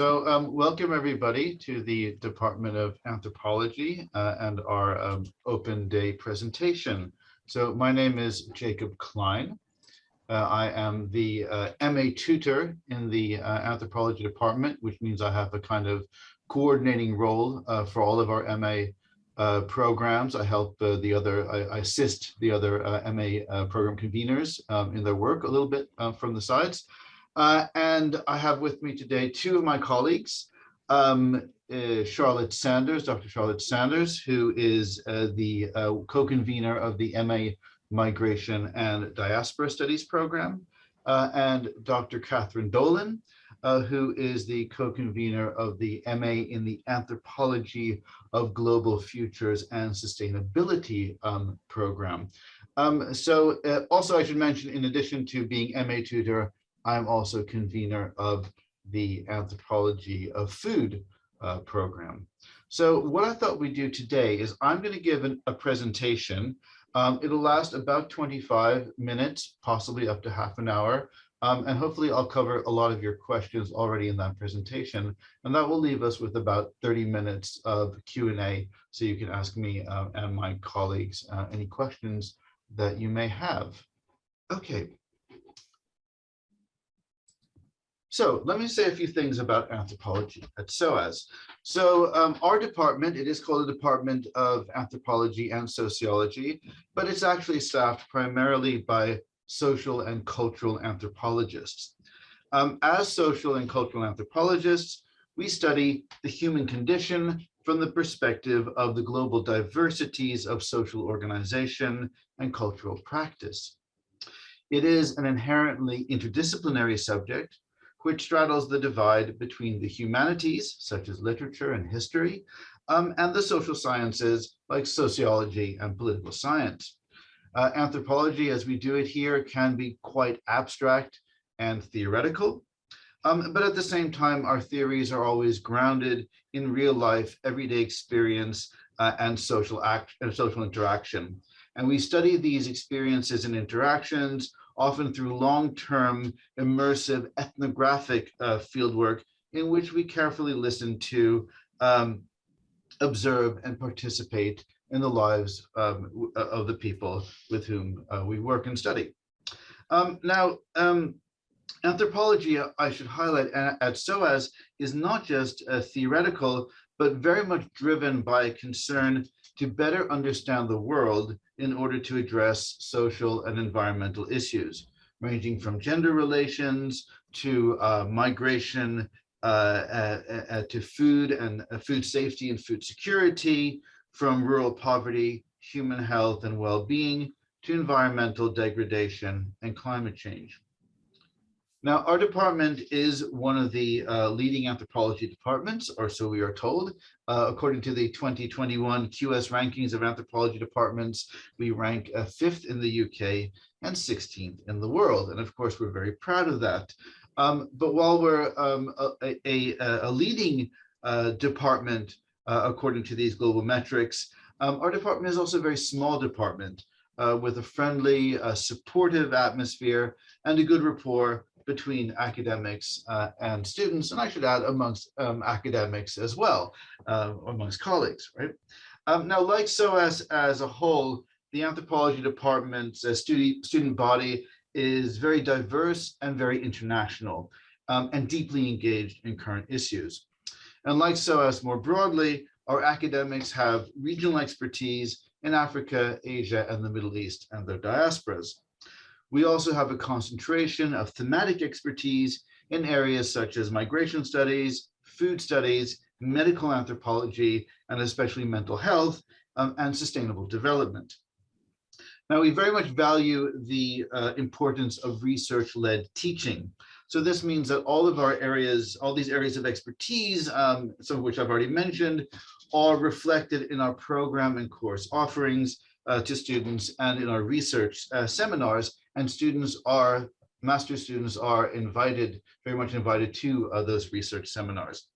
So um, welcome everybody to the Department of Anthropology uh, and our um, open day presentation. So my name is Jacob Klein. Uh, I am the uh, MA tutor in the uh, Anthropology Department, which means I have a kind of coordinating role uh, for all of our MA uh, programs. I help the other, I, I, assist the other MA program conveners um, in their work a little bit from the sides. Uh, and I have with me today two of my colleagues, um, uh, Charlotte Sanders, Dr. Charlotte Sanders, who is uh, the uh, co-convener of the MA Migration and Diaspora Studies program, uh, and Dr. Catherine Dolan, uh, who is the co-convener of the MA in the Anthropology of Global Futures and Sustainability um, program. Um, so also I should mention, in addition to being MA tutor, I'm also convener of the Anthropology of Food uh, program. So what I thought we'd do today is I'm going to give an, a presentation. Um, it'll last about 25 minutes, possibly up to half an hour. Um, and hopefully I'll cover a lot of your questions already in that presentation. And that will leave us with about 30 minutes of Q&A so you can ask me uh, and my colleagues uh, any questions that you may have. Okay, So let me say a few things about anthropology at SOAS. So um, our department, it is called the Department of Anthropology and Sociology, but it's actually staffed primarily by social and cultural anthropologists. Um, as social and cultural anthropologists, we study the human condition from the perspective of the global diversities of social organization and cultural practice. It is an inherently interdisciplinary subject which straddles the divide between the humanities, such as literature and history, um, and the social sciences, like sociology and political science. Uh, anthropology, as we do it here, can be quite abstract and theoretical, um, but at the same time, our theories are always grounded in real life, everyday experience, uh, and social act and social interaction. And we study these experiences and interactions often through long-term immersive ethnographic uh, fieldwork in which we carefully listen to, um, observe and participate in the lives um, uh, of the people with whom uh, we work and study. Um, now, um, anthropology, I should highlight at SOAS, is not just theoretical, but very much driven by a concern to better understand the world in order to address social and environmental issues, ranging from gender relations to uh, migration, uh, uh, uh to food and uh, food safety and food security, from rural poverty, human health and well-being, to environmental degradation and climate change. Now, our department is one of the uh, leading anthropology departments, or so we are told. Uh, according to the 2021 QS rankings of anthropology departments, we rank uh, fifth in the UK and 16th in the world. And of course, we're very proud of that. Um, but while we're um, a, a, a, leading uh, department, uh, according to these global metrics, um, our department is also a very small department with a friendly, supportive atmosphere and a good rapport between academics uh, and students, and I should add amongst um, academics as well, uh, amongst colleagues, right? Um, now, like SOAS as a whole, the anthropology department's uh, student, student body is very diverse and very international um, and deeply engaged in current issues. And like SOAS more broadly, our academics have regional expertise in Africa, Asia, and the Middle East and their diasporas. We also have a concentration of thematic expertise in areas such as migration studies, food studies, medical anthropology, and especially mental health um, and sustainable development. Now, we very much value the uh, importance of research-led teaching. So this means that all of our areas, all these areas of expertise, um, some of which I've already mentioned, are reflected in our program and course offerings uh, to students and in our research uh, seminars and students are, master students are invited, very much invited to uh, those research seminars.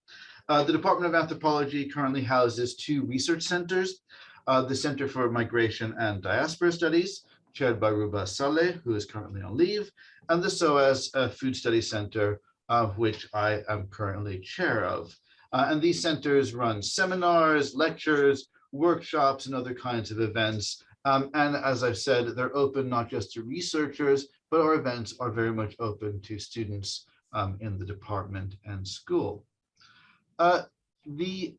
Uh, the Department of Anthropology currently houses two research centers, uh, the Center for Migration and Diaspora Studies, chaired by Ruba Salih, who is currently on leave, and the SOAS uh, Food Studies Center, uh, which I am currently chair of. And these centers run seminars, lectures, workshops, and other kinds of events. Um, and as I've said, they're open not just to researchers, but our events are very much open to students um, in the department and school. Uh, the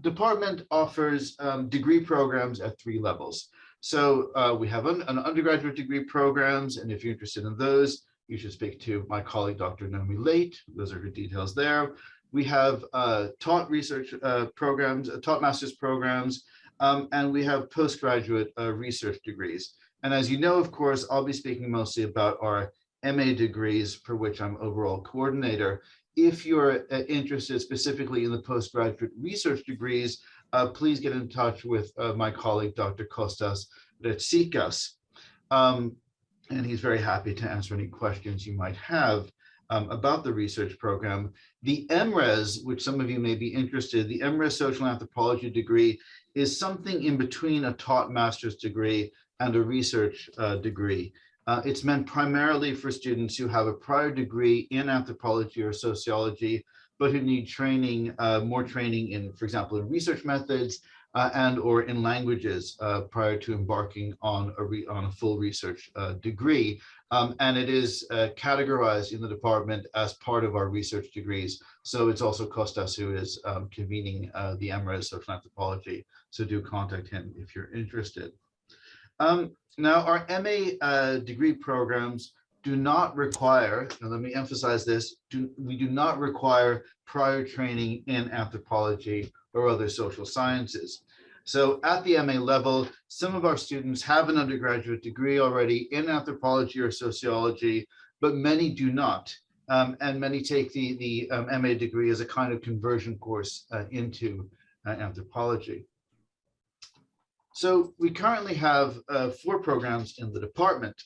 department offers um, degree programs at three levels. So uh, we have an, an, undergraduate degree programs, and if you're interested in those, you should speak to my colleague, Dr. Naomi Leite. Those are her details there. We have uh, taught research uh, programs, uh, taught master's programs, um, and we have postgraduate uh, research degrees. And as you know, of course, I'll be speaking mostly about our MA degrees for which I'm overall coordinator. If you're uh, interested specifically in the postgraduate research degrees, please get in touch with my colleague, Dr. Kostas Retsikas. Um, and he's very happy to answer any questions you might have um, about the research program. The MRes, which some of you may be interested, the MRes social anthropology degree is something in between a taught master's degree and a research uh, degree. Uh, it's meant primarily for students who have a prior degree in anthropology or sociology, but who need training, uh, more training in, for example, in research methods uh, and or in languages uh, prior to embarking on a, on a full research uh, degree. Um, and it is uh, categorized in the department as part of our research degrees. So it's also Kostas who is um, convening the MRes of Anthropology. So do contact him if you're interested. Um, now, our MA uh, degree programs do not require, and let me emphasize this, do, we do not require prior training in anthropology or other social sciences. So at the MA level, some of our students have an undergraduate degree already in anthropology or sociology, but many do not. Um, and many take the, the um, MA degree as a kind of conversion course uh, into uh, anthropology. So we currently have uh, four programs in the department.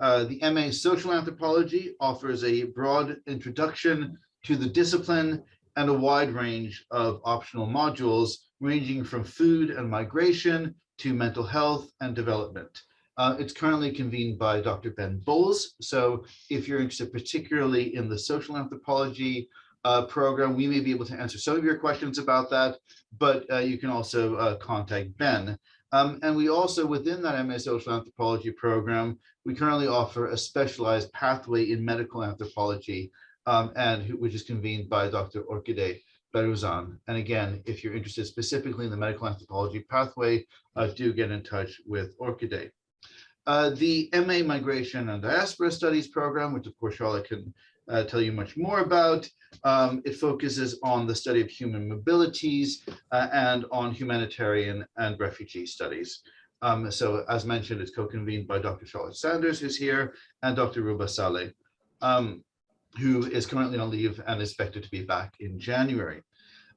Uh, the MA Social Anthropology offers a broad introduction to the discipline and a wide range of optional modules ranging from food and migration to mental health and development. Uh, it's currently convened by Dr. Ben Bowles. So if you're interested particularly in the social anthropology uh, program, we may be able to answer some of your questions about that, but uh, you can also uh, contact Ben. Um, and we also, within that MA Social Anthropology program, we currently offer a specialized pathway in medical anthropology, um, and which is convened by Dr. Orkideh Behrouzan. And again, if you're interested specifically in the medical anthropology pathway, uh, do get in touch with Orkideh. Uh, the MA Migration and Diaspora Studies program, which of course Charlotte can uh, tell you much more about. Um, it focuses on the study of human mobilities uh, and on humanitarian and refugee studies. Um, so as mentioned, it's co-convened by Dr. Charlotte Sanders, who's here, and Dr. Ruba Salih, um, who is currently on leave and is expected to be back in January.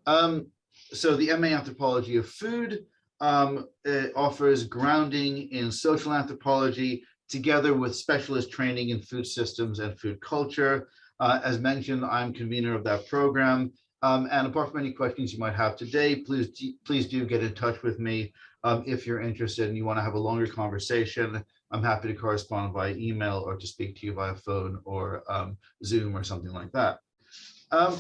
Um, so the MA Anthropology of Food um, offers grounding in social anthropology, together with specialist training in food systems and food culture. Uh, as mentioned, I'm convener of that program. Um, and apart from any questions you might have today, please, please do get in touch with me um, if you're interested and you want to have a longer conversation. I'm happy to correspond via email or to speak to you via phone or um, Zoom or something like that. Um,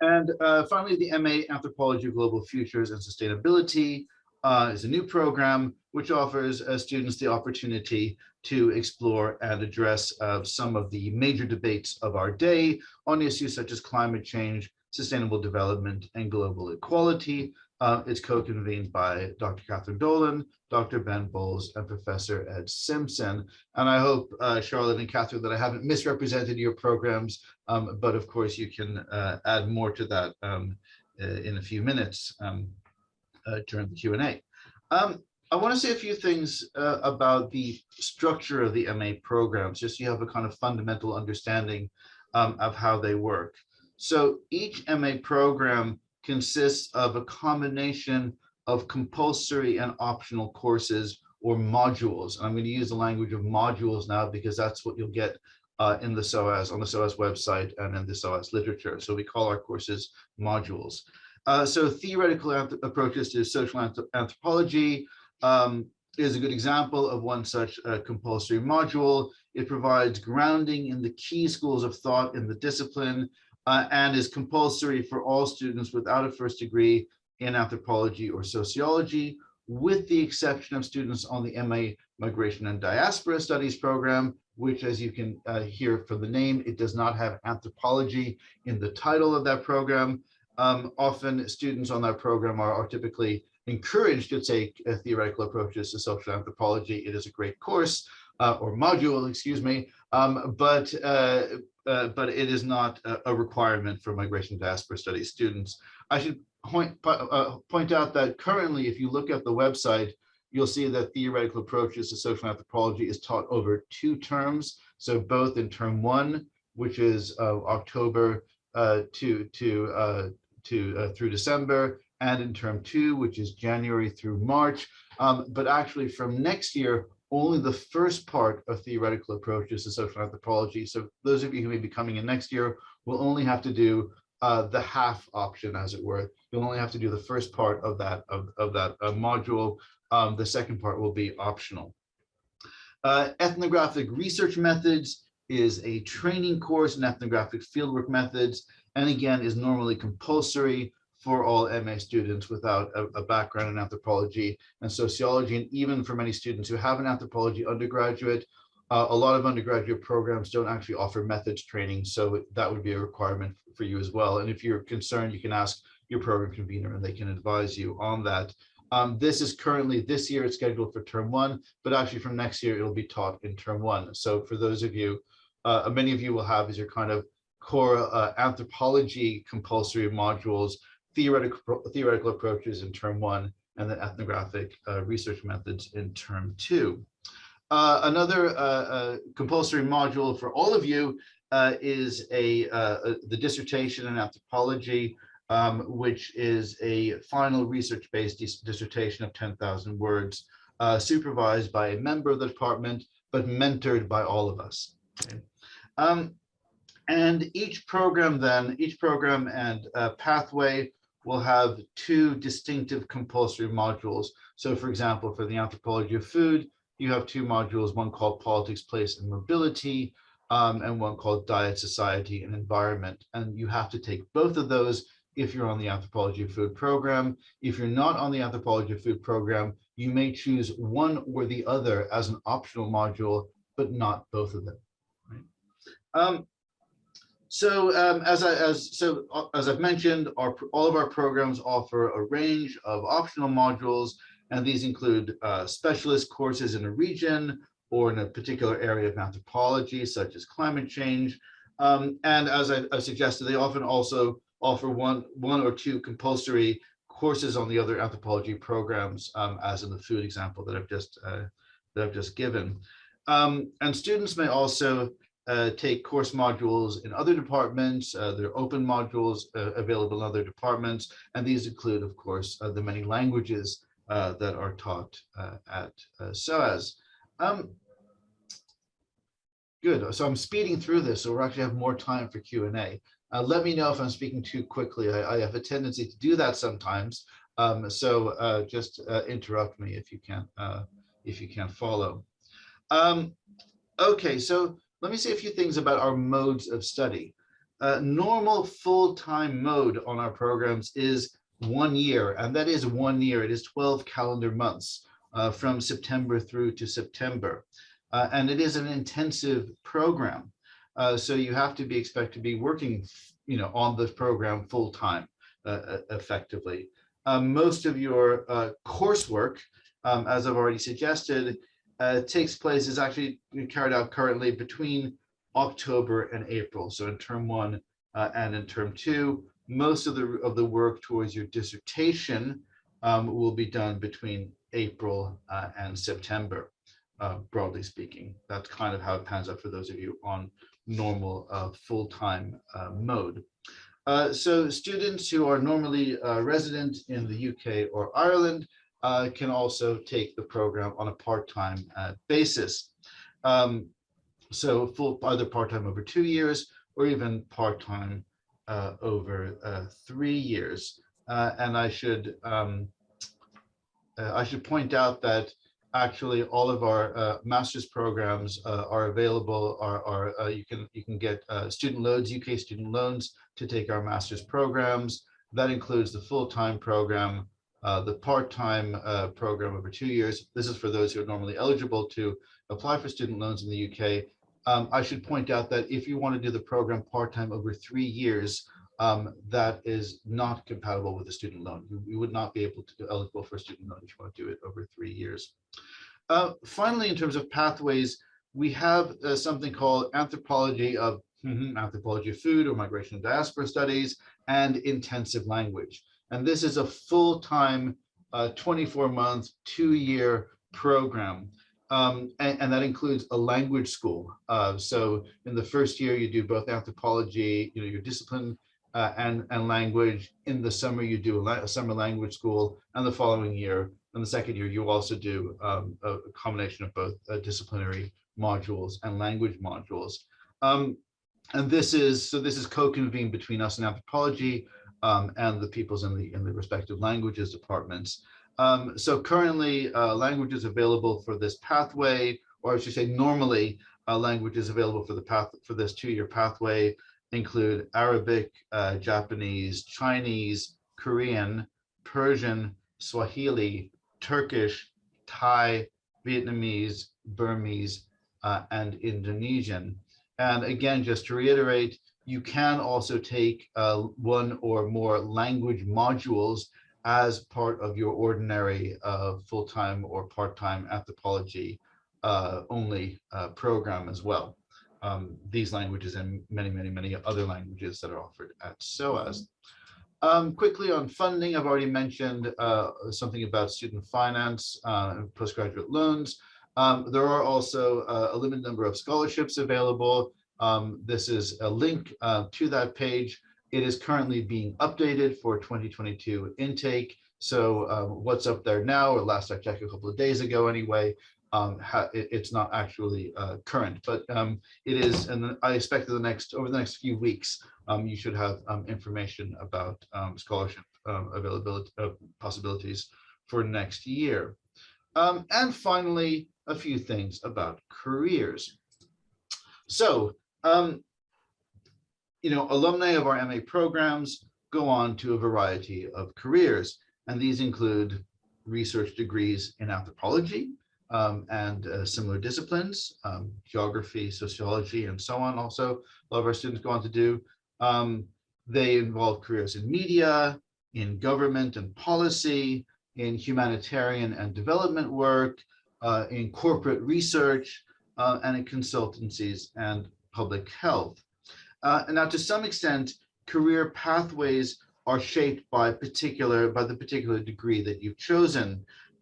and uh, finally, the MA Anthropology of Global Futures and Sustainability uh, is a new program which offers uh, students the opportunity to explore and address uh, some of the major debates of our day on issues such as climate change, sustainable development, and global equality. Uh, it's co-convened by Dr. Catherine Dolan, Dr. Ben Bowles, and Professor Ed Simpson. And I hope, uh, Charlotte and Catherine, that I haven't misrepresented your programs, um, but of course you can uh, add more to that um, uh, in a few minutes. Um, uh, during the Q&A. Um, I want to say a few things uh, about the structure of the MA programs, just so you have a kind of fundamental understanding um, of how they work. So each MA program consists of a combination of compulsory and optional courses or modules. And I'm going to use the language of modules now because that's what you'll get uh, in the SOAS, on the SOAS website and in the SOAS literature. So we call our courses modules. Uh, so theoretical approaches to social anthropology, um, is a good example of one such uh, compulsory module. It provides grounding in the key schools of thought in the discipline uh, and is compulsory for all students without a first degree in anthropology or sociology, with the exception of students on the MA Migration and Diaspora Studies program, which as you can uh, hear from the name, it does not have anthropology in the title of that program. Um, often students on that program are, are typically encouraged to take uh, theoretical approaches to social anthropology. It is a great course uh, or module, excuse me, um, but uh, uh, but it is not a, requirement for migration diaspora studies students. I should point uh, point out that currently, if you look at the website, you'll see that theoretical approaches to social anthropology is taught over two terms. So both in term one, which is uh, October to to to through December, and in term two, which is January through March. Um, but actually from next year, only the first part of theoretical approaches to social anthropology. So those of you who may be coming in next year will only have to do uh, the half option, as it were. You'll only have to do the first part of that of, of that uh, module. Um, the second part will be optional. Uh, ethnographic research methods is a training course in ethnographic fieldwork methods, and again is normally compulsory for all MA students without a, a, background in anthropology and sociology. And even for many students who have an anthropology undergraduate, uh, a lot of undergraduate programs don't actually offer methods training. So that would be a requirement for you as well. And if you're concerned, you can ask your program convener and they can advise you on that. Um, this is currently, this year it's scheduled for term one, but actually from next year, it'll be taught in term one. So for those of you, uh, many of you will have as your kind of core uh, anthropology compulsory modules theoretical, theoretical approaches in term one, and then ethnographic uh, research methods in term two. Uh, another uh, uh compulsory module for all of you uh, is a, uh, the dissertation in anthropology, um, which is a final research-based dis dissertation of 10,000 words, supervised by a member of the department, but mentored by all of us. Okay. Um, and each program then, each program and pathway will have two distinctive compulsory modules. So for example, for the anthropology of food, you have two modules, one called politics, place and mobility, um, and one called diet, society and environment. And you have to take both of those if you're on the anthropology of food program. If you're not on the anthropology of food program, you may choose one or the other as an optional module, but not both of them. Right? Um, so um, as I as so uh, as I've mentioned, our all of our programs offer a range of optional modules, and these include uh, specialist courses in a region or in a particular area of anthropology, such as climate change. Um, and as I, I, suggested, they often also offer one one or two compulsory courses on the other anthropology programs, um, as in the food example that I've just uh, that I've just given. Um, and students may also uh, take course modules in other departments. Uh, there are open modules uh, available in other departments, and these include, of course, uh, the many languages uh, that are taught at SOAS. Um, good, so I'm speeding through this, so we actually have more time for Q&A. let me know if I'm speaking too quickly. I, I, have a tendency to do that sometimes, um, so just interrupt me if you can't if you can't follow. Um, okay, so let me say a few things about our modes of study. Uh, normal full-time mode on our programs is one year, and that is one year. It is 12 calendar months uh, from September through to September. Uh, and it is an intensive program. Uh, so you have to be expected to be working you know, on this program full-time uh, uh, effectively. Most of your coursework, um, as I've already suggested, uh, takes place is actually carried out currently between October and April. So in term one uh, and in term two, most of the of the work towards your dissertation um, will be done between April uh, and September, uh, broadly speaking. That's kind of how it pans out for those of you on normal uh, full-time uh, mode. so students who are normally resident in the UK or Ireland uh, can also take the program on a part-time uh, basis. Um, so full either part-time over two years or even part-time uh, over uh, three years. Uh, and I should um, uh, I should point out that actually all of our master's programs are available are, are you can you can get student loans uk student loans to take our master's programs that includes the full-time program uh, the part-time uh, program over two years this is for those who are normally eligible to apply for student loans in the uk um, i should point out that if you want to do the program part-time over three years um, that is not compatible with a student loan. You, you, would not be able to be eligible for a student loan if you want to do it over three years. Uh, finally, in terms of pathways, we have uh, something called anthropology of mm -hmm, anthropology of food or migration and diaspora studies and intensive language. And this is a full-time 24-month, uh, two-year program. Um, and, and, that includes a language school. Uh, so in the first year, you do both anthropology, you know, your discipline uh, and, and language. In the summer, you do a, a, summer language school, and the following year, and the second year, you also do um, a, a, combination of both uh, disciplinary modules and language modules. Um, and this is, so this is co-convened between us and anthropology um, and the peoples in the, in the respective languages departments. Um, so currently, uh, language is available for this pathway, or I should say normally, uh, language is available for the path for this two-year pathway include Arabic, uh, Japanese, Chinese, Korean, Persian, Swahili, Turkish, Thai, Vietnamese, Burmese, uh, and Indonesian. And again, just to reiterate, you can also take uh, one or more language modules as part of your ordinary uh, full-time or part-time anthropology uh, only uh, program as well um, these languages and many, many, many other languages that are offered at SOAS. Um, quickly on funding, I've already mentioned uh, something about student finance uh, and postgraduate loans. Um, there are also uh, a limited number of scholarships available. Um, this is a link uh, to that page. It is currently being updated for 2022 intake. So um, what's up there now, or last I checked a couple of days ago anyway, um, it, it's not actually uh, current, but um, it is, and I expect that the next over the next few weeks, um, you should have um, information about scholarship availability uh, possibilities for next year. and finally, a few things about careers. So, you know, alumni of our MA programs go on to a variety of careers, and these include research degrees in anthropology, um, and uh, similar disciplines, um, geography, sociology, and so on. Also, a lot of our students go on to do. Um, they involve careers in media, in government and policy, in humanitarian and development work, uh, in corporate research, uh, and in consultancies and public health. Uh, and now, to some extent, career pathways are shaped by particular by the particular degree that you've chosen.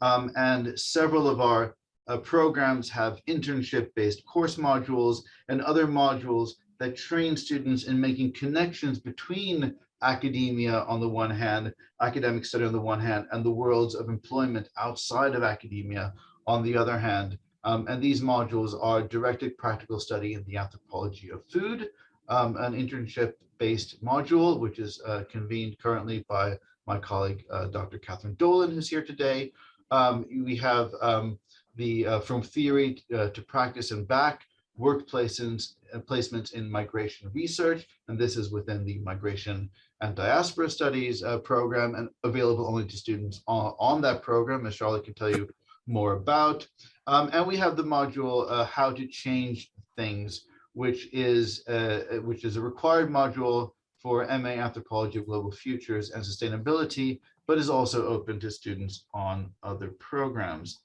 Um, and several of our uh, programs have internship-based course modules and other modules that train students in making connections between academia on the one hand, academic study on the one hand, and the worlds of employment outside of academia on the other hand. Um, and these modules are directed practical study in the anthropology of food, um, an internship-based module, which is uh, convened currently by my colleague, uh, Dr. Catherine Dolan, who's here today, um, we have um, the uh, from theory uh, to practice and back workplaces and placements in migration research. And this is within the migration and diaspora studies uh, program and available only to students on, on, that program, as Charlotte can tell you more about. Um, and we have the module, uh, how to change things, which is, uh, which is a required module for MA Anthropology of Global Futures and Sustainability but is also open to students on other programs.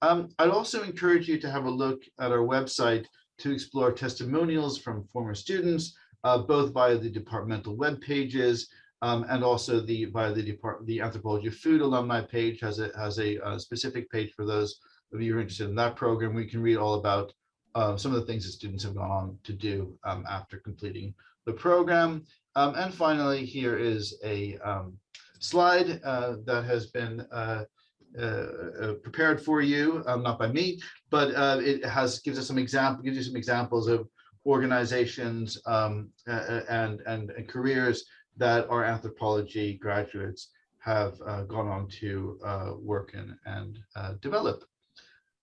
Um, I'd also encourage you to have a look at our website to explore testimonials from former students, uh, both via the departmental web pages um, and also the via the the Anthropology of Food alumni page has a has a, a, specific page for those of you who are interested in that program. We can read all about uh, some of the things that students have gone on to do um, after completing the program. Um, and finally, here is a um, slide uh, that has been uh, uh, uh, prepared for you, um, not by me, but uh, it has gives us some example, gives you some examples of organizations um, and, and, and careers that our anthropology graduates have gone on to work in and develop.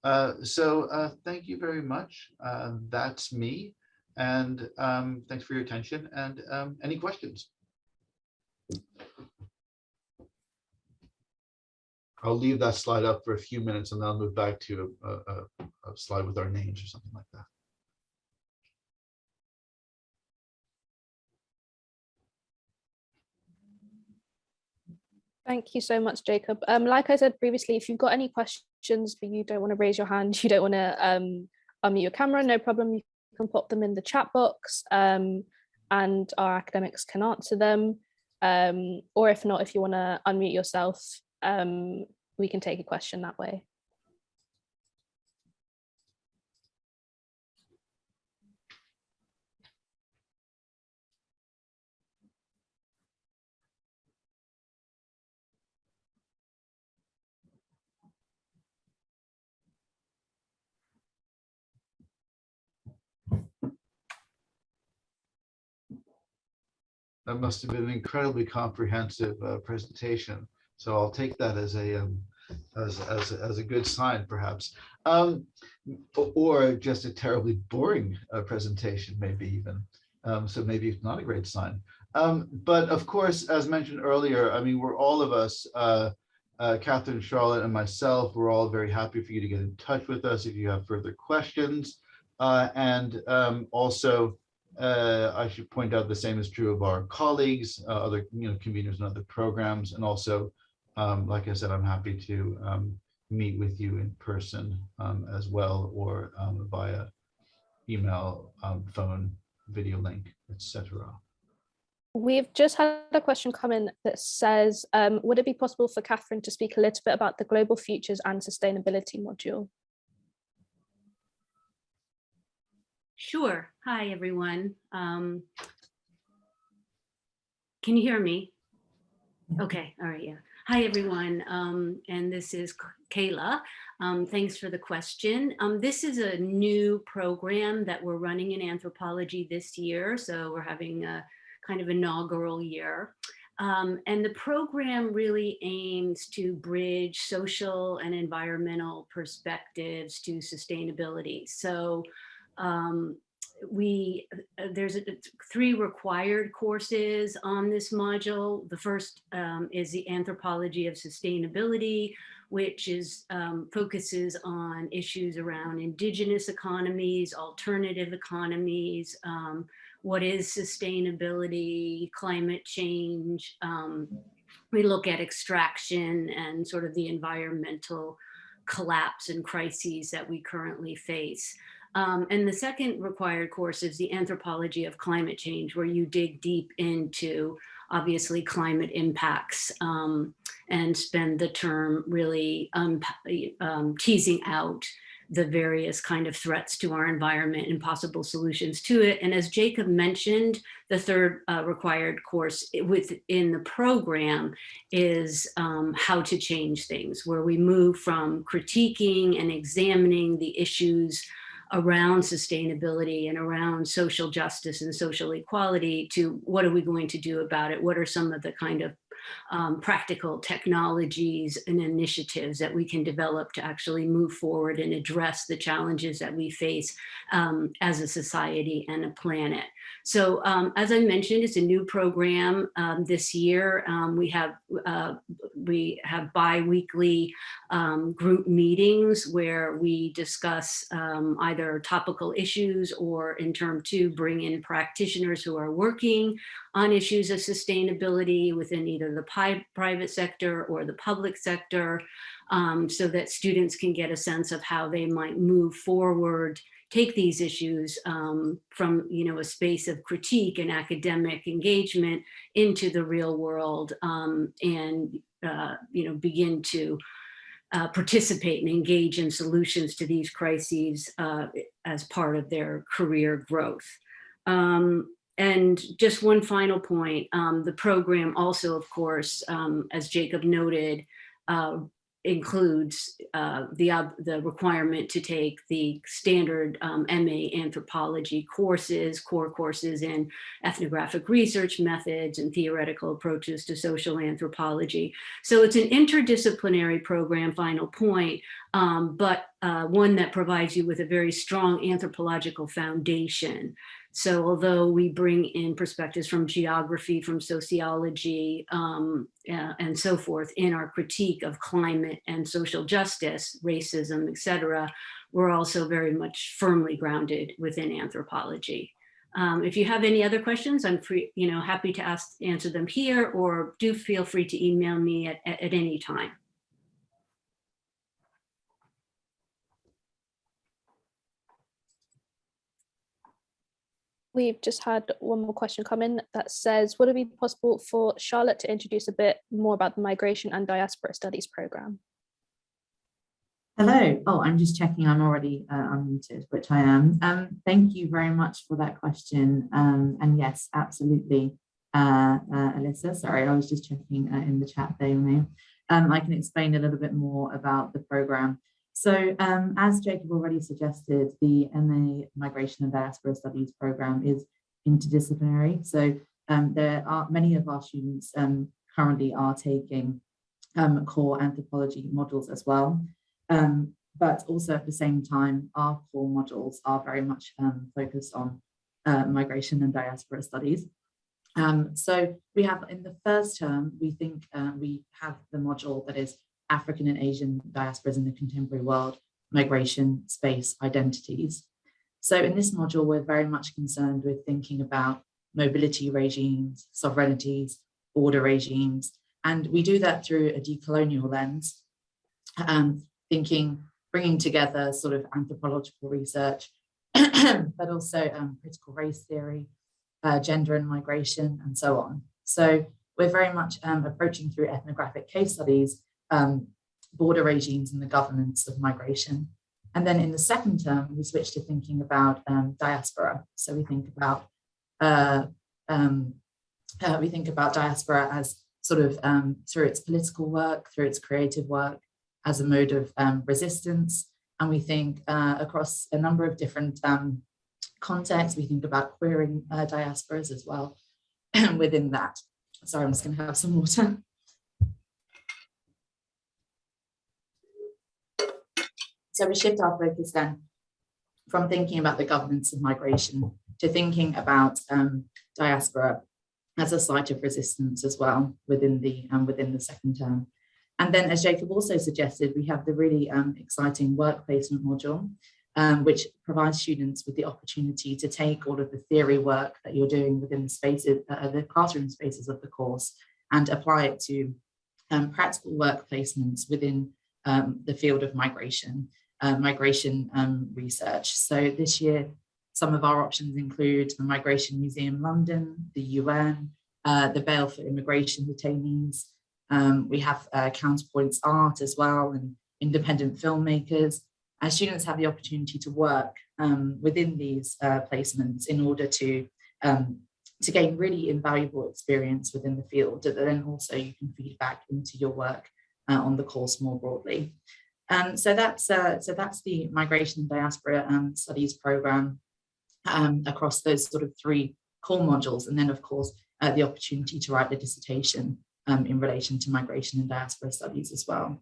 Uh, so uh, thank you very much. Uh, that's me. And um, thanks for your attention and um, any questions? I'll leave that slide up for a few minutes and then I'll move back to a, a, a slide with our names or something like that. Thank you so much, Jacob. Um, like I said previously, if you've got any questions, but you don't want to raise your hand, you don't want to um, unmute your camera, no problem. You can pop them in the chat box um, and our academics can answer them. Um, or if not, if you want to unmute yourself, um, we can take a question that way. That must have been an incredibly comprehensive uh, presentation. So I'll take that as a um, as, as, as a good sign, perhaps, um, or just a terribly boring uh, presentation, maybe even. Um, so maybe it's not a great sign. Um, but of course, as mentioned earlier, I mean, we're all of us, uh, uh, Catherine, Charlotte, and myself, we're all very happy for you to get in touch with us if you have further questions. Uh, and um, also, uh, I should point out the same is true of our colleagues, uh, other you know conveners and other programs, and also, um, like I said, I'm happy to um, meet with you in person um, as well, or um, via email, um, phone, video link, etc. We've just had a question come in that says, um, would it be possible for Catherine to speak a little bit about the global futures and sustainability module? Sure. Hi, everyone. Um, can you hear me? Okay. All right. Yeah. Hi, everyone. Um, and this is Kayla. Um, thanks for the question. Um, this is a new program that we're running in anthropology this year. So we're having a kind of inaugural year. Um, and the program really aims to bridge social and environmental perspectives to sustainability. So um, we uh, there's a, three required courses on this module. The first um, is the anthropology of sustainability, which is um, focuses on issues around indigenous economies, alternative economies, um, what is sustainability, climate change. Um, we look at extraction and sort of the environmental collapse and crises that we currently face. Um, and the second required course is the anthropology of climate change, where you dig deep into obviously climate impacts um, and spend the term really um, um, teasing out the various kind of threats to our environment and possible solutions to it. And as Jacob mentioned, the third uh, required course within the program is um, how to change things, where we move from critiquing and examining the issues around sustainability and around social justice and social equality to what are we going to do about it? What are some of the kind of um, practical technologies and initiatives that we can develop to actually move forward and address the challenges that we face um, as a society and a planet. So um, as I mentioned, it's a new program um, this year. Um, we have uh, we have bi-weekly um, group meetings where we discuss either topical issues or in term two, bring in practitioners who are working on issues of sustainability within either the private sector or the public sector um, so that students can get a sense of how they might move forward take these issues um, from you know a space of critique and academic engagement into the real world um, and uh, you know begin to uh, participate and engage in solutions to these crises uh, as part of their career growth. Um, and just one final point, um, the program also, of course, um, as Jacob noted, uh, includes uh, the, ob- the requirement to take the standard um, MA anthropology courses, core courses in ethnographic research methods and theoretical approaches to social anthropology. So it's an interdisciplinary program, final point, um, but uh, one that provides you with a very strong anthropological foundation. So although we bring in perspectives from geography, from sociology, um, uh, and so forth in our critique of climate and social justice, racism, et cetera, we're also very much firmly grounded within anthropology. Um, if you have any other questions, I'm free, you know, happy to ask, answer them here, or do feel free to email me at, at, at any time. We've just had one more question come in that says, would it be possible for Charlotte to introduce a bit more about the Migration and Diaspora Studies program? Hello. Oh, I'm just checking I'm already uh, unmuted, which I am. Um, thank you very much for that question. Um, and yes, absolutely, uh, uh, Alyssa. Sorry, I was just checking uh, in the chat there. Um, I can explain a little bit more about the program. So um, as Jacob already suggested, the MA Migration and Diaspora Studies program is interdisciplinary. So um, there are many of our students um, currently are taking um, core anthropology modules as well. Um, but also at the same time, our core modules are very much um, focused on uh, migration and diaspora studies. So we have in the first term, we think uh, we have the module that is African and Asian diasporas in the contemporary world, migration, space, identities. So in this module, we're very much concerned with thinking about mobility regimes, sovereignties, border regimes, and we do that through a decolonial lens. Um, thinking, bringing together sort of anthropological research, but also um, critical race theory, uh, gender and migration, and so on. So we're very much um, approaching through ethnographic case studies, um, border regimes and the governance of migration. And then in the second term, we switch to thinking about um, diaspora. So we think about uh, um, uh, we think about diaspora as sort of um, through its political work, through its creative work, as a mode of um, resistance. And we think uh, across a number of different um, contexts, we think about queering uh, diasporas as well and within that. Sorry, I'm just gonna have some water. So we shift our focus then from thinking about the governance of migration to thinking about um, diaspora as a site of resistance as well within the um, within the second term. And then as Jacob also suggested, we have the really um, exciting work placement module, um, which provides students with the opportunity to take all of the theory work that you're doing within the spaces, uh, the classroom spaces of the course and apply it to um, practical work placements within um, the field of migration, uh, migration um, research. So this year, some of our options include the Migration Museum London, the UN, uh, the Bail for Immigration Detainees, um, we have uh, Counterpoints Art as well and independent filmmakers. Our students have the opportunity to work um, within these uh, placements in order to, um, to gain really invaluable experience within the field that then also you can feed back into your work uh, on the course more broadly. Um, so that's uh, so that's the migration and diaspora um, studies program um, across those sort of three core modules, and then of course uh, the opportunity to write the dissertation um, in relation to migration and diaspora studies as well.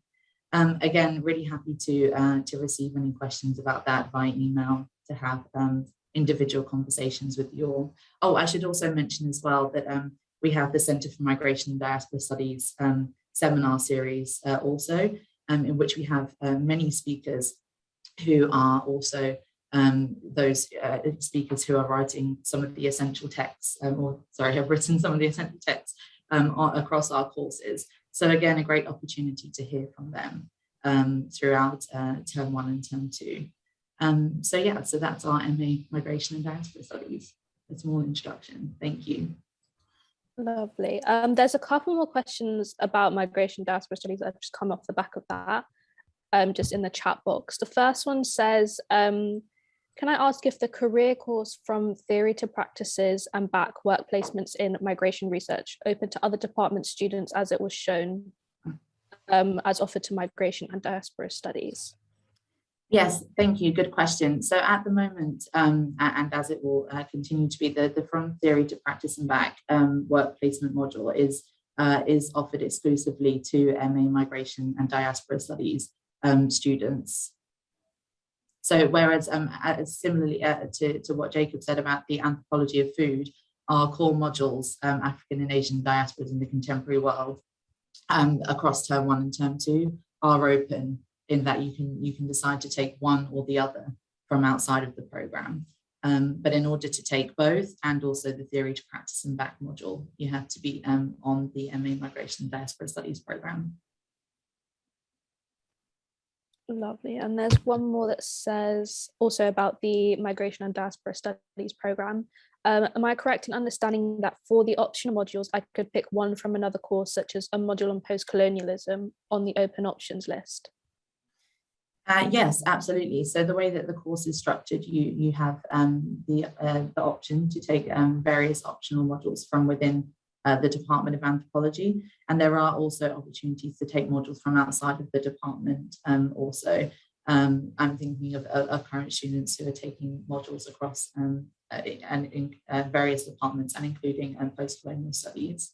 Um, again, really happy to, uh, to receive any questions about that by email to have um, individual conversations with you all. Oh, I should also mention as well that we have the Centre for Migration and Diaspora Studies seminar series uh, also, um, in which we have uh, many speakers who are also um, those uh, speakers who are writing some of the essential texts, um, or sorry, have written some of the essential texts um, across our courses. So again, a great opportunity to hear from them um, throughout uh, term one and term two. Um, so yeah, so that's our MA Migration and Diaspora Studies. A small introduction. Thank you. Lovely. Um, there's a couple more questions about migration diaspora studies that have just come off the back of that, um, just in the chat box. The first one says, um, can I ask if the career course from theory to practices and back work placements in migration research open to other department students as it was shown? um, as offered to migration and diaspora studies? Yes, thank you. Good question. So at the moment, um, and as it will uh, continue to be, the, the From Theory to Practice and Back um, work placement module is, uh, is offered exclusively to MA Migration and Diaspora Studies um, students. So whereas um, similarly uh, to, to what Jacob said about the anthropology of food, our core modules, um, African and Asian diasporas in the contemporary world, um, across term one and term two are open in that you can you can decide to take one or the other from outside of the program. Um, but in order to take both and also the theory to practice and back module, you have to be um, on the MA Migration Diaspora Studies program. Lovely. And there's one more that says also about the Migration and Diaspora Studies program. Um, am I correct in understanding that for the optional modules, I could pick one from another course, such as a module on post-colonialism on the open options list? Uh, yes, absolutely. So the way that the course is structured, you you have um, the uh, the option to take um, various optional modules from within uh, the Department of Anthropology, and there are also opportunities to take modules from outside of the department. Um, also, um, I'm thinking of, of, current students who are taking modules across um, uh, and in uh, various departments, and including um, post-colonial studies.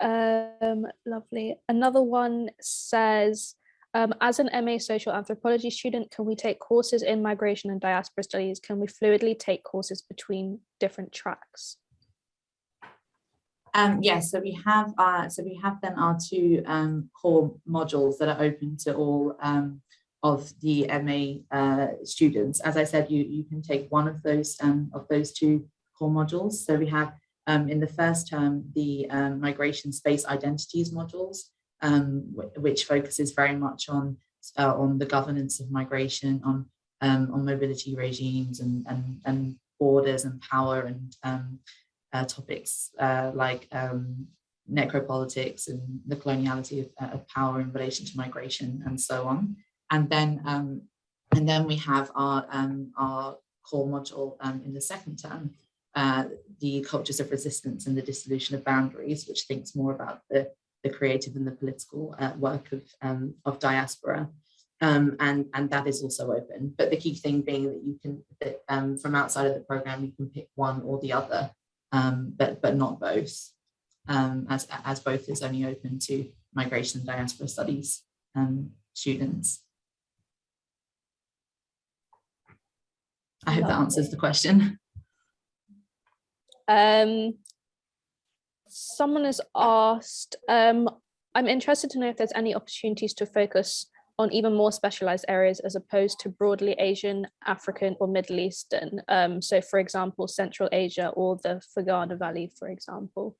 Um, lovely. Another one says, um, as an MA social anthropology student, can we take courses in migration and diaspora studies? Can we fluidly take courses between different tracks? Um, yes, so we have uh, so we have then our two um, core modules that are open to all um, of the MA uh, students. As I said, you you can take one of those um, of those two core modules. So we have um, in the first term the um, migration space identities modules, um, which focuses very much on uh, on the governance of migration, on um, on mobility regimes and and and borders and power and um, uh, topics uh, like um, necropolitics and the coloniality of, uh, of, power in relation to migration and so on. And then and then we have our our core module in the second term, uh, the cultures of resistance and the dissolution of boundaries, which thinks more about the, the creative and the political uh, work of, um, of diaspora. Um, and, and that is also open. But the key thing being that you can, that, um, from outside of the program, you can pick one or the other, um, but, but not both, um, as, as both is only open to migration and diaspora studies um, students. I hope that answers the question. Um, someone has asked, um, I'm interested to know if there's any opportunities to focus on even more specialized areas as opposed to broadly Asian, African or Middle Eastern. Um, so for example, Central Asia or the Fergana Valley, for example.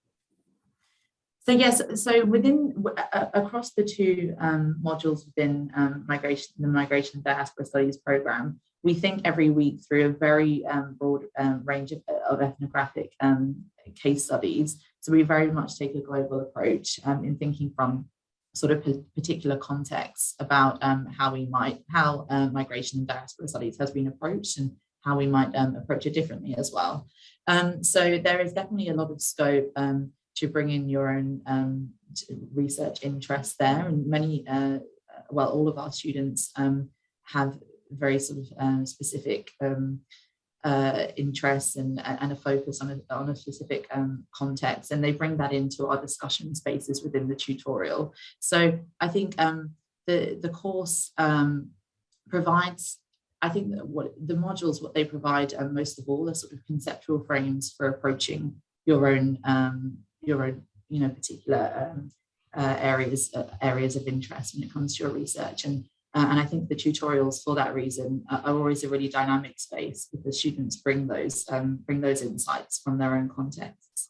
So yes, so within across the two um, modules within um, migration, the Migration Diaspora Studies program, we think every week through a very um, broad um, range of, of ethnographic um, case studies. So we very much take a global approach um, in thinking from sort of particular contexts about um, how we might, how uh, migration and diaspora studies has been approached and how we might um, approach it differently as well. so there is definitely a lot of scope to bring in your own research interest there and many, uh, well, all of our students have very sort of um, specific um, uh, interests and, and a focus on a, on a specific um, context and they bring that into our discussion spaces within the tutorial. So I think um, the, the course um, provides, I think that what the modules, what they provide um, most of all are sort of conceptual frames for approaching your own, um, your own, you know, particular uh, areas, uh, areas of interest when it comes to your research. And uh, and I think the tutorials for that reason are always a really dynamic space because students bring those um, bring those insights from their own contexts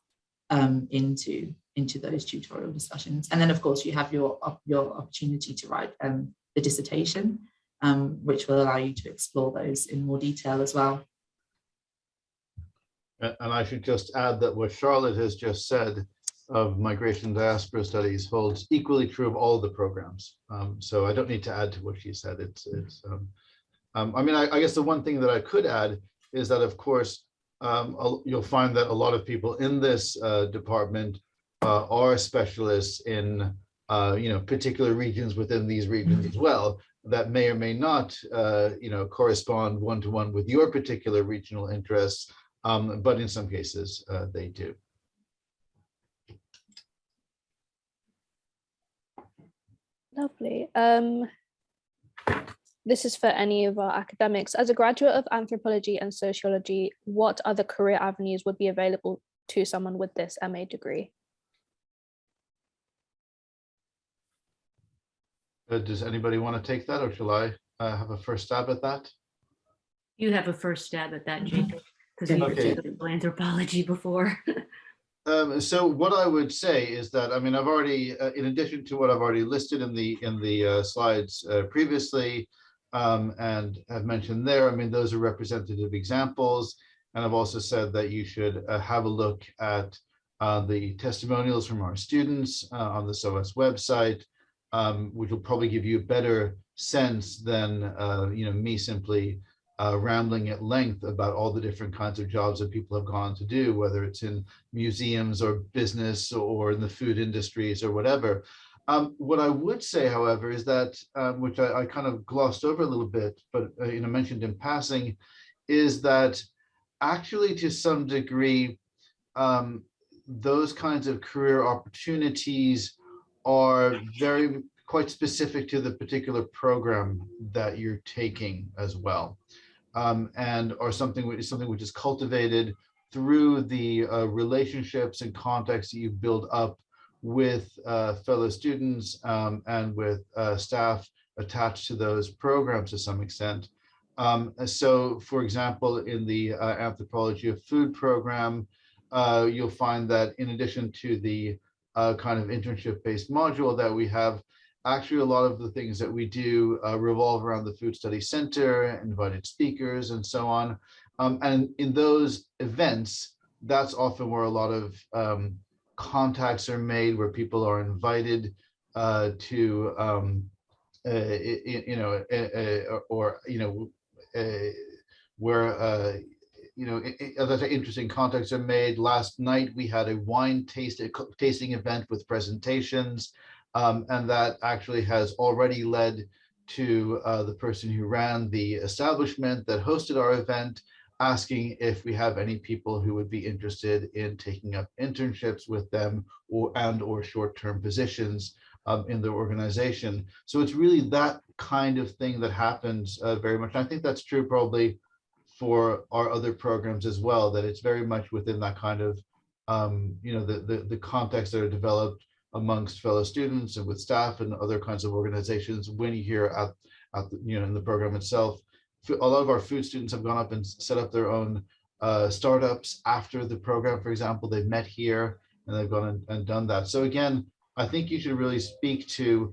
um, into into those tutorial discussions. And then of course you have your your opportunity to write um, the dissertation, um, which will allow you to explore those in more detail as well. And I should just add that what Charlotte has just said of migration diaspora studies holds equally true of all the programs. Um, so I don't need to add to what she said. It's, it's um, um, I mean, I, I, guess the one thing that I could add is that, of course, um, you'll find that a lot of people in this uh, department uh, are specialists in, uh, you know, particular regions within these regions as well that may or may not, uh, you know, correspond one-to-one with your particular regional interests, um, but in some cases uh, they do. Lovely. Um, this is for any of our academics. As a graduate of anthropology and sociology, what other career avenues would be available to someone with this MA degree? Uh, does anybody want to take that or shall I uh, have a first stab at that? You have a first stab at that. Jacob, because you were Okay. doing anthropology before. Um, so what I would say is that, I mean, I've already, uh, in addition to what I've already listed in the, in the uh, slides uh, previously, um, and have mentioned there, I mean, those are representative examples. And I've also said that you should uh, have a look at uh, the testimonials from our students uh, on the SOAS website, um, which will probably give you a better sense than, you know, me simply uh, rambling at length about all the different kinds of jobs that people have gone to do, whether it's in museums or business or in the food industries or whatever. Um, what I would say, however, is that, um, which I, I kind of glossed over a little bit, but uh, you know, mentioned in passing, is that actually to some degree, um, those kinds of career opportunities are very quite specific to the particular program that you're taking as well. Um, and or something which is something which is cultivated through the uh, relationships and contacts that you build up with uh, fellow students um, and with uh, staff attached to those programs to some extent. Um, so, for example, in the uh, anthropology of food program, uh, you'll find that in addition to the uh, kind of internship-based module that we have, actually a lot of the things that we do uh, revolve around the Food Study Center, invited speakers and so on. Um, and in those events, that's often where a lot of um, contacts are made, where people are invited uh, to, um, uh, you, know, uh, or, you know, uh, where, uh, you know, other interesting contacts are made. Last night, we had a wine tasting, tasting event with presentations. Um, and that actually has already led to uh, the person who ran the establishment that hosted our event asking if we have any people who would be interested in taking up internships with them or and or short-term positions um, in their organization. So it's really that kind of thing that happens uh, very much. And I think that's true probably for our other programs as well, that it's very much within that kind of, um, you know, the, the, the context that are developed amongst fellow students and with staff and other kinds of organizations when you hear at, at the, you know in the program itself. A lot of our food students have gone up and set up their own uh, startups after the program. For example they've met here and they've gone and, and done that. So again i think you should really speak to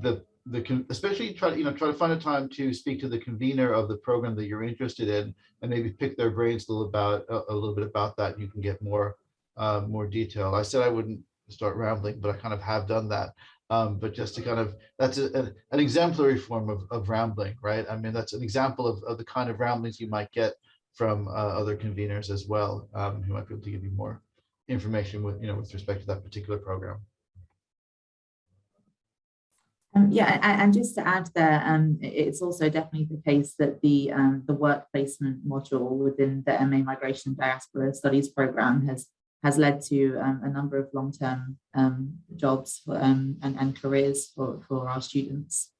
the the especially try to you know try to find a time to speak to the convener of the program that you're interested in and maybe pick their brains a little about a, a little bit about that. You can get more uh, more detail. I said i wouldn't start rambling, but I kind of have done that. Um, but just to kind of, that's a, a, an exemplary form of, of rambling, right? I mean, that's an example of, of the kind of ramblings you might get from uh, other conveners as well, um, who might be able to give you more information with, you know, with respect to that particular program. Um, yeah, and, and, just to add there, um, it's also definitely the case that the um, the work placement module within the MA Migration Diaspora Studies program has has led to um, a number of long-term um, jobs for, um, and, and careers for, for our students.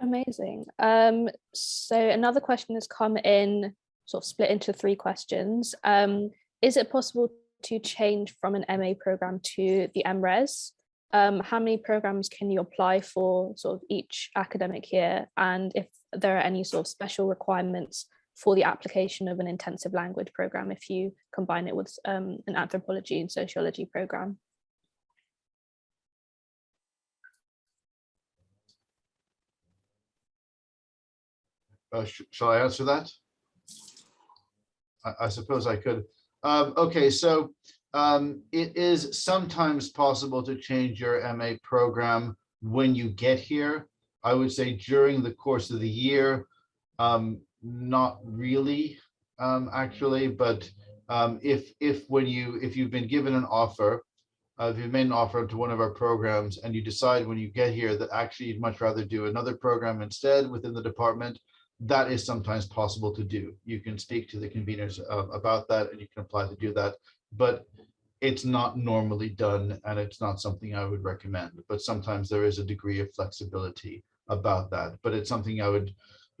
Amazing. Um, so another question has come in, sort of split into three questions. Um, is it possible to change from an MA program to the MRes? Um, how many programs can you apply for sort of each academic year? And if there are any sort of special requirements for the application of an intensive language program if you combine it with um, an anthropology and sociology program. Uh, sh shall I answer that? I, I suppose I could. Um, okay, so um, it is sometimes possible to change your MA program when you get here. I would say during the course of the year, um, not really, um, actually, but Um, if, if when you, if you've been given an offer, uh, if you've made an offer to one of our programs and you decide when you get here that actually you'd much rather do another program instead within the department, that is sometimes possible to do. You can speak to the conveners uh, about that and you can apply to do that. But it's not normally done and it's not something I would recommend, but sometimes there is a degree of flexibility about that. But it's something I would,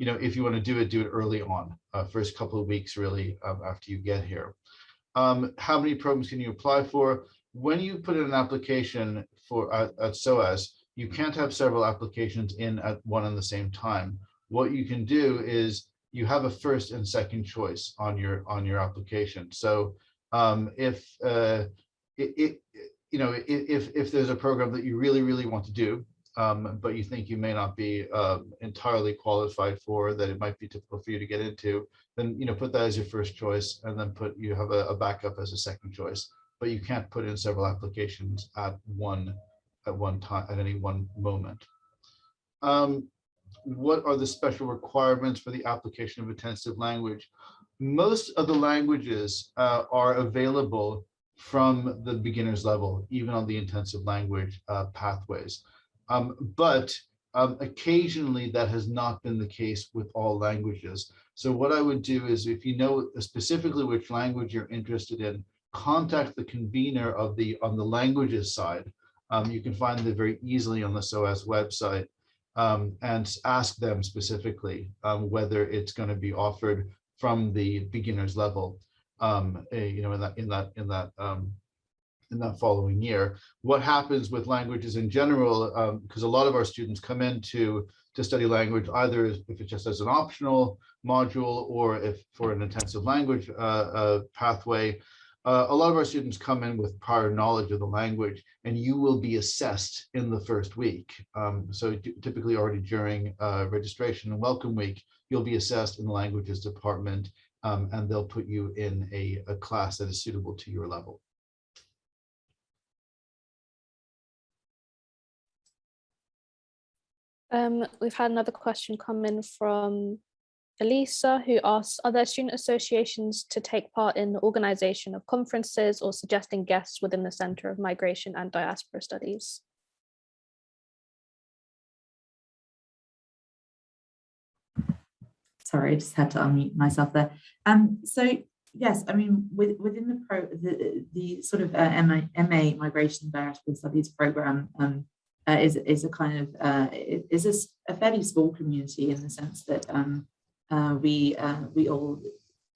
you know, if you want to do it, do it early on, uh, first couple of weeks really um, after you get here. Um, how many programs can you apply for? When you put in an application for at, at SOAS, you can't have several applications in at one and the same time. What you can do is you have a first and second choice on your on your application. So um, if uh, it, it, you know if if there's a program that you really really want to do um, but you think you may not be um, entirely qualified for that it might be difficult for you to get into then you know put that as your first choice and then put you have a, a backup as a second choice. But you can't put in several applications at one at one time at any one moment. Um, what are the special requirements for the application of intensive language? Most of the languages uh, are available from the beginner's level, even on the intensive language uh, pathways. Um, but um, occasionally that has not been the case with all languages. So what I would do is if you know specifically which language you're interested in, contact the convener of the on the languages side. Um, you can find it very easily on the SOAS website um, and ask them specifically um, whether it's going to be offered from the beginner's level, um, a, you know, in that in that in that um, in that following year. What happens with languages in general, because um, a lot of our students come into to study language either if it's just as an optional module or if for an intensive language uh, uh, pathway. Uh, a lot of our students come in with prior knowledge of the language and you will be assessed in the first week. Um, so typically already during uh, registration and welcome week, you'll be assessed in the languages department um, and they'll put you in a, a class that is suitable to your level. Um, we've had another question come in from Elisa, who asks, are there student associations to take part in the organization of conferences or suggesting guests within the Center of Migration and Diaspora Studies? Sorry, I just had to unmute myself there. Um, so yes, I mean, with, within the pro, the, the sort of uh, MA, MA Migration and Diaspora Studies program um, uh, is is a kind of uh, is a, a, fairly small community in the sense that um, uh, we uh, we all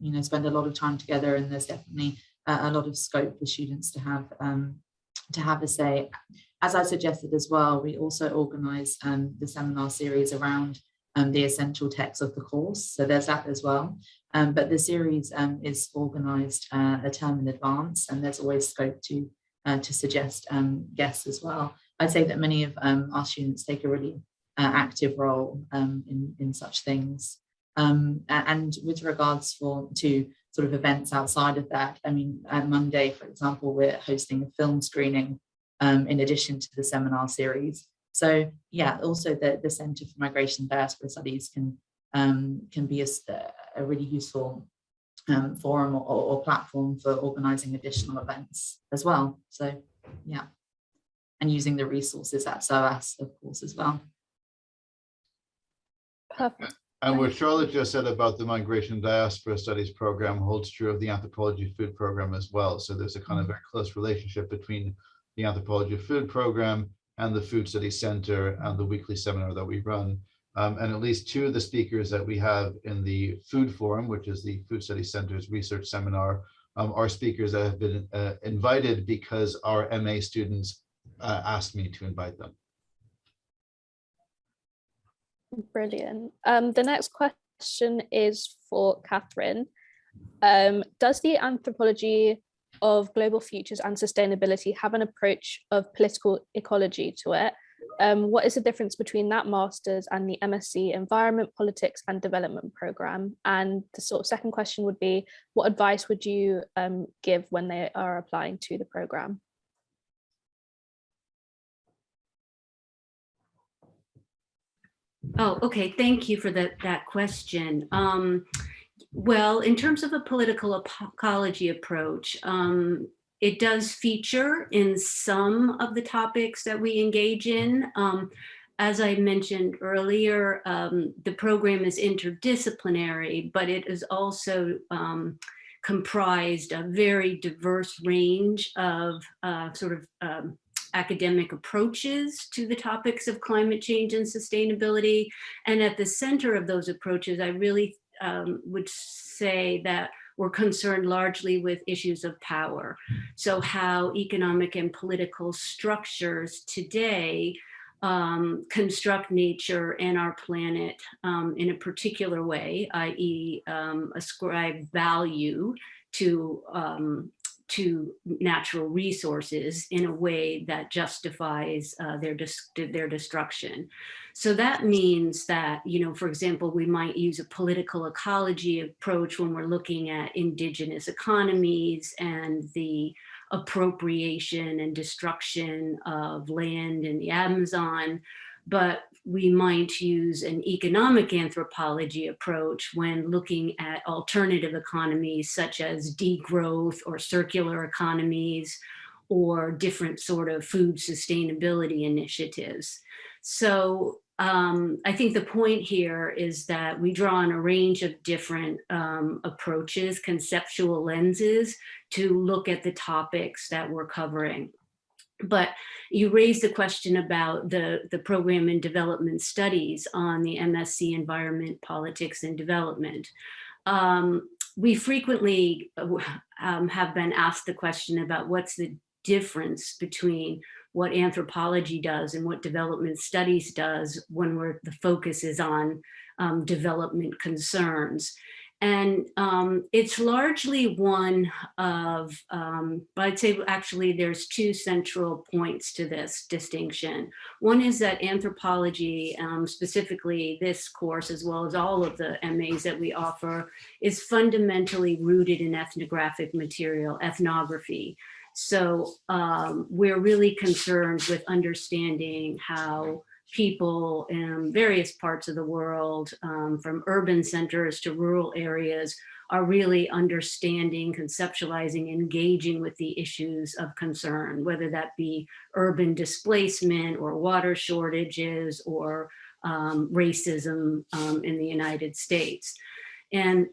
you know spend a lot of time together, and there's definitely a lot of scope for students to have um, to have a say. As I suggested as well, we also organise um, the seminar series around um, the essential text of the course. So there's that as well. Um, but the series um, is organised uh, a term in advance, and there's always scope to uh, to suggest guests as well. I'd say that many of um, our students take a really uh, active role um, in in such things. and with regards for to sort of events outside of that, I mean, on Monday, for example, we're hosting a film screening in addition to the seminar series. So yeah, also the, the Center for Migration Diaspora Studies can, um, can be a, a really useful um, forum or, or, platform for organizing additional events as well. So yeah, and using the resources at SOAS, of course, as well. Perfect. And what Charlotte just said about the Migration Diaspora Studies program holds true of the Anthropology Food program as well. So there's a kind of very close relationship between the Anthropology Food program and the Food Studies Center and the weekly seminar that we run. Um, and at least two of the speakers that we have in the Food Forum, which is the Food Studies Center's research seminar, um, are speakers that have been uh, invited because our MA students uh, asked me to invite them. Brilliant. Um, the next question is for Catherine. Um, does the anthropology of global futures and sustainability have an approach of political ecology to it. Um, what is the difference between that master's and the MSc Environment, Politics and Development program? And the sort of second question would be, what advice would you um, give when they are applying to the program? Oh, okay. Thank you for that, that question. Um, Well, in terms of a political ecology approach, um, it does feature in some of the topics that we engage in. Um, as I mentioned earlier, um, the program is interdisciplinary, but it is also um, comprised a very diverse range of uh, sort of um, academic approaches to the topics of climate change and sustainability. And at the center of those approaches, I really um, would say that we're concerned largely with issues of power. So how economic and political structures today um, construct nature and our planet um, in a particular way, i.e. um, ascribe value to um, to natural resources in a way that justifies uh, their, their destruction. So that means that, you know, for example, we might use a political ecology approach when we're looking at indigenous economies and the appropriation and destruction of land in the Amazon, but we might use an economic anthropology approach when looking at alternative economies such as degrowth or circular economies or different sort of food sustainability initiatives. So um, I think the point here is that we draw on a range of different um, approaches, conceptual lenses to look at the topics that we're covering. But you raised the question about the, the program in development studies on the MSc Environment, Politics and Development. Um, we frequently um, have been asked the question about what's the difference between what anthropology does and what development studies does when we're, the focus is on um, development concerns. And um, it's largely one of, um, I'd say actually there's two central points to this distinction. One is that anthropology, um, specifically this course, as well as all of the MAs that we offer, is fundamentally rooted in ethnographic material, ethnography. So um, we're really concerned with understanding how people in various parts of the world, um, from urban centers to rural areas, are really understanding, conceptualizing, engaging with the issues of concern, whether that be urban displacement or water shortages or um, racism um, in the United States. And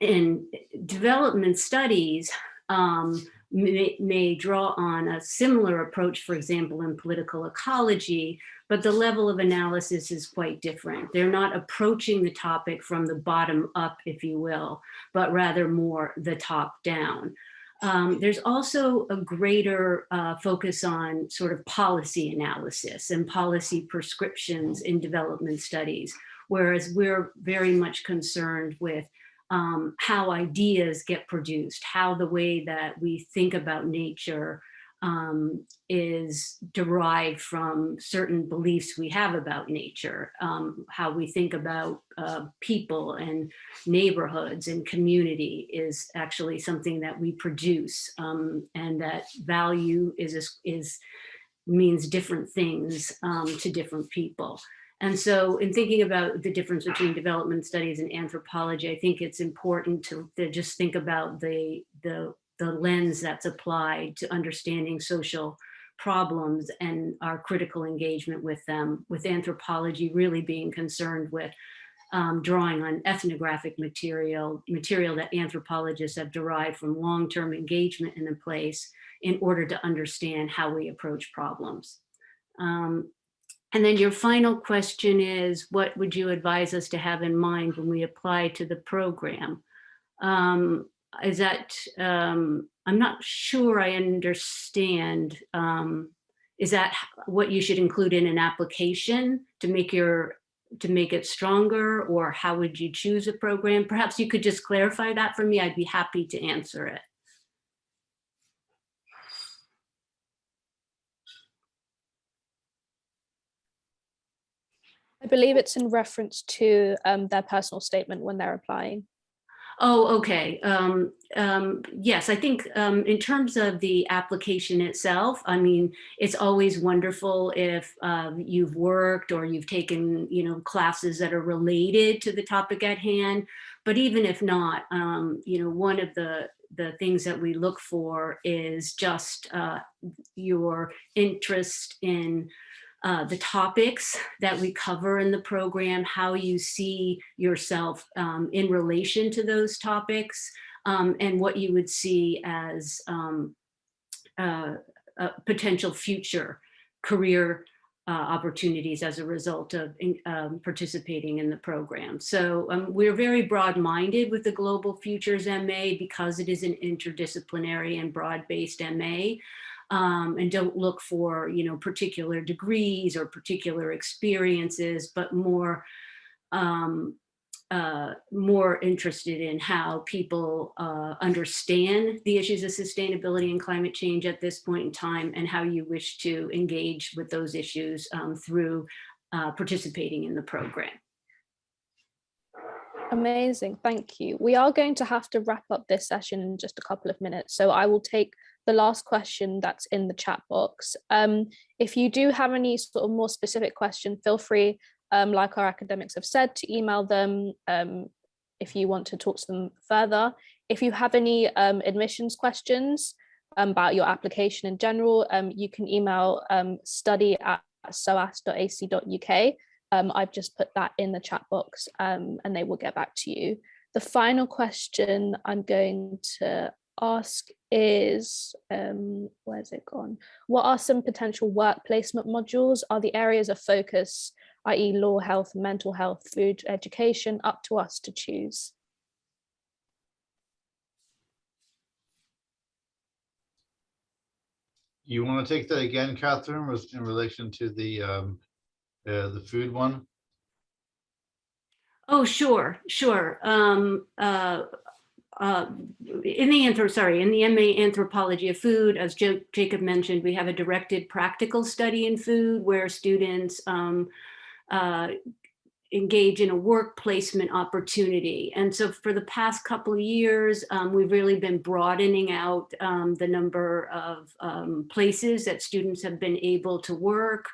in development studies, um, may, may, draw on a similar approach, for example, in political ecology, but the level of analysis is quite different. They're not approaching the topic from the bottom up, if you will, but rather more the top down. Um, there's also a greater uh, focus on sort of policy analysis and policy prescriptions in development studies, whereas we're very much concerned with um, how ideas get produced, how the way that we think about nature um, is derived from certain beliefs we have about nature, um, how we think about uh, people and neighborhoods and community is actually something that we produce um, and that value is, is means different things um, to different people. And so in thinking about the difference between development studies and anthropology, I think it's important to, to just think about the, the the lens that's applied to understanding social problems and our critical engagement with them, with anthropology really being concerned with um, drawing on ethnographic material, material that anthropologists have derived from long-term engagement in a place in order to understand how we approach problems. Um, and then your final question is, what would you advise us to have in mind when we apply to the program? Um, is that um, I'm not sure I understand. Um, is that what you should include in an application to make your to make it stronger or how would you choose a program? Perhaps you could just clarify that for me. I'd be happy to answer it. I believe it's in reference to um, their personal statement when they're applying. Oh, okay. Um, um, yes, I think um, in terms of the application itself, I mean, it's always wonderful if um, you've worked or you've taken, you know, classes that are related to the topic at hand. But even if not, um, you know, one of the the things that we look for is just uh, your interest in uh, the topics that we cover in the program, how you see yourself um, in relation to those topics, um, and what you would see as um, uh, potential future career uh, opportunities as a result of in, um, participating in the program. So um, we're very broad-minded with the Global Futures MA because it is an interdisciplinary and broad-based MA um, and don't look for, you know, particular degrees or particular experiences, but more, um, uh, more interested in how people uh, understand the issues of sustainability and climate change at this point in time and how you wish to engage with those issues um, through uh, participating in the program. Amazing, thank you. We are going to have to wrap up this session in just a couple of minutes, so I will take the last question that's in the chat box. Um, if you do have any sort of more specific question, feel free, um, like our academics have said, to email them um, if you want to talk to them further. If you have any um, admissions questions um, about your application in general, um, you can email study at soas.ac.uk. I've just put that in the chat box and they will get back to you. The final question I'm going to ask is, um, where's it gone? What are some potential work placement modules? Are the areas of focus, i.e. law, health, mental health, food, education, up to us to choose? You want to take that again, Catherine, was in relation to the um, uh, the food one? Oh, sure, sure. Um, uh, uh, in the anthro sorry in the MA anthropology of food, as jo Jacob mentioned, we have a directed practical study in food where students um, uh, engage in a work placement opportunity. And so for the past couple of years, um, we've really been broadening out um, the number of um, places that students have been able to work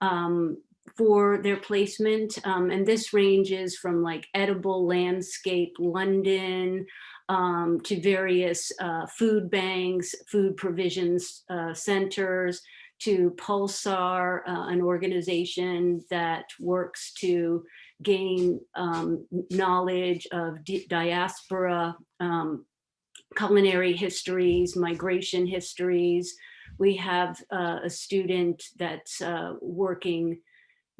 um, for their placement. Um, and this ranges from like edible landscape London, um, to various uh, food banks, food provisions uh, centers, to Pulsar, uh, an organization that works to gain um, knowledge of di diaspora, um, culinary histories, migration histories. We have uh, a student that's uh, working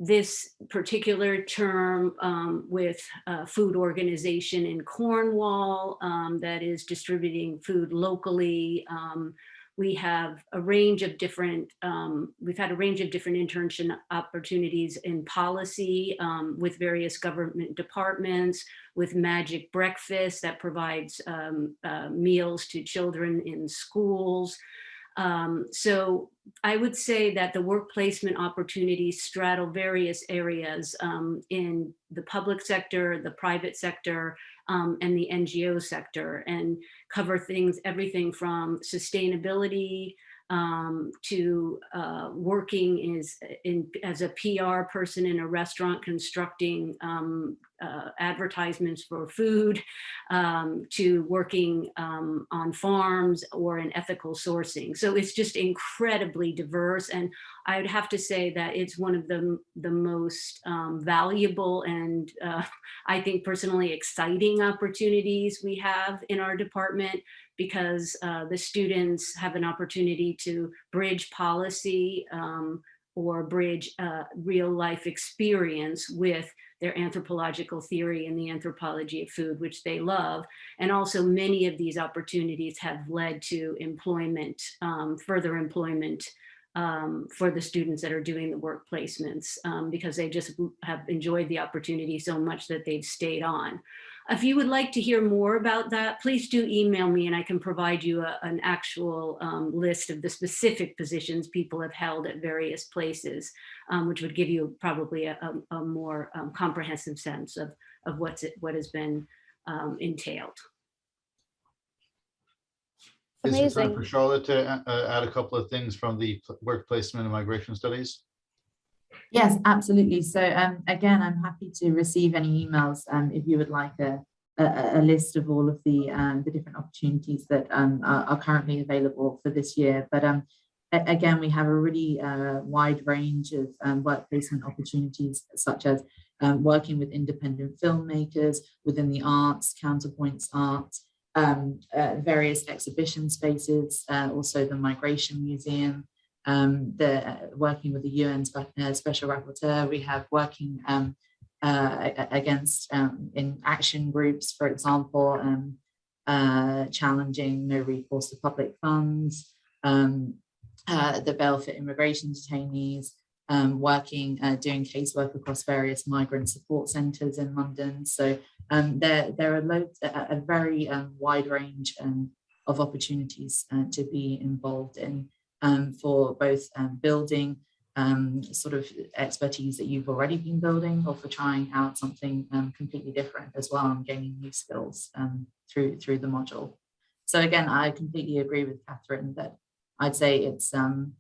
this particular term um, with a food organization in Cornwall um, that is distributing food locally. Um, we have a range of different, um, we've had a range of different internship opportunities in policy um, with various government departments, with Magic Breakfast that provides um, uh, meals to children in schools. Um, so I would say that the work placement opportunities straddle various areas um, in the public sector, the private sector, um, and the NGO sector and cover things, everything from sustainability, um, to uh, working is in, as a PR person in a restaurant constructing um, uh, advertisements for food, um, to working um, on farms or in ethical sourcing. So it's just incredibly diverse. And I would have to say that it's one of the, the most um, valuable and uh, I think personally exciting opportunities we have in our department because uh, the students have an opportunity to bridge policy um, or bridge uh, real life experience with their anthropological theory and the anthropology of food, which they love. And also many of these opportunities have led to employment, um, further employment um, for the students that are doing the work placements um, because they just have enjoyed the opportunity so much that they've stayed on. If you would like to hear more about that, please do email me and I can provide you a, an actual um, list of the specific positions people have held at various places, um, which would give you probably a, a, a more um, comprehensive sense of, of what's it, what has been um, entailed. Is it time for Charlotte to uh, add a couple of things from the pl- work placement and migration studies? Yes, absolutely. So um, again, I'm happy to receive any emails um, if you would like a, a, a list of all of the um, the different opportunities that um, are, are currently available for this year. But um, again, we have a really uh, wide range of um, work placement opportunities, such as working with independent filmmakers within the arts, counterpoints art, uh, various exhibition spaces, uh, also the Migration Museum, um, the uh, working with the UN uh, Special Rapporteur. We have working um, uh, against um, in action groups, for example, um, uh, challenging no recourse to public funds, um, uh, the bail for immigration detainees, um, working, uh, doing casework across various migrant support centres in London. So there, there are loads, a, a very wide range of opportunities to be involved in um, for both um, building um, sort of expertise that you've already been building or for trying out something um, completely different as well and gaining new skills um, through through the module. So again, I completely agree with Catherine that I'd say it's um,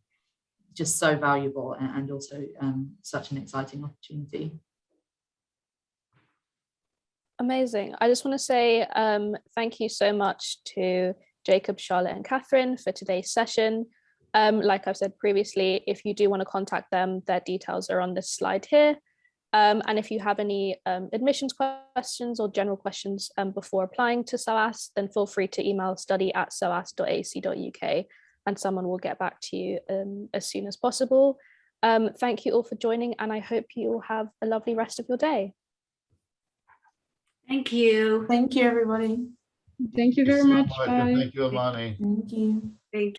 just so valuable and, and also such an exciting opportunity. Amazing. I just want to say thank you so much to Jacob, Charlotte and Catherine for today's session. Um, like I've said previously, if you do want to contact them, their details are on this slide here. Um, and if you have any um, admissions questions or general questions um, before applying to SOAS, then feel free to email study at soas.ac.uk and someone will get back to you um, as soon as possible. Um, thank you all for joining and I hope you all have a lovely rest of your day. Thank you. Thank you, everybody. Thank you very so much. and Bye. Thank you, Amani. Thank you. Thank